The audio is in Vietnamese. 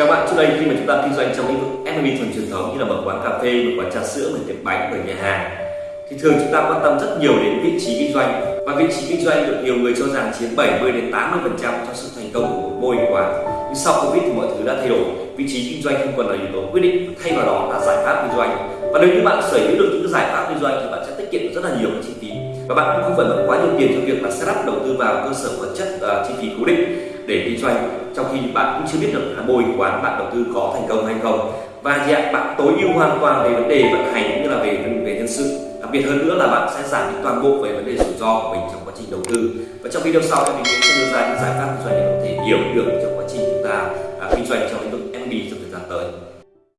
Chào bạn, trước đây khi mà chúng ta kinh doanh trong lĩnh vực F&B thuần truyền thống như là mở quán cà phê, mở quán trà sữa, mở tiệm bánh, mở nhà hàng thì thường chúng ta quan tâm rất nhiều đến vị trí kinh doanh và vị trí kinh doanh được nhiều người cho rằng chiếm 70 đến 80 phần trăm cho sự thành công của một mô hình quán. Nhưng sau Covid thì mọi thứ đã thay đổi, vị trí kinh doanh không còn là yếu tố quyết định, thay vào đó là giải pháp kinh doanh. Và nếu như bạn sở hữu được những giải pháp kinh doanh thì bạn sẽ tiết kiệm rất là nhiều các chi phí và bạn cũng không phải mất quá nhiều tiền cho việc là setup đầu tư vào cơ sở vật chất uh, chi phí cố định để kinh doanh trong khi bạn cũng chưa biết được là mô hình quán bạn đầu tư có thành công hay không. Và gì ạ bạn tối ưu hoàn toàn về vấn đề vận hành cũng như là về về nhân sự. Đặc biệt hơn nữa là bạn sẽ giảm đi toàn bộ về vấn đề rủi ro của mình trong quá trình đầu tư. Và trong video sau thì mình sẽ đưa ra những giải pháp kinh doanh để có thể hiểu được trong quá trình chúng ta à, kinh doanh trong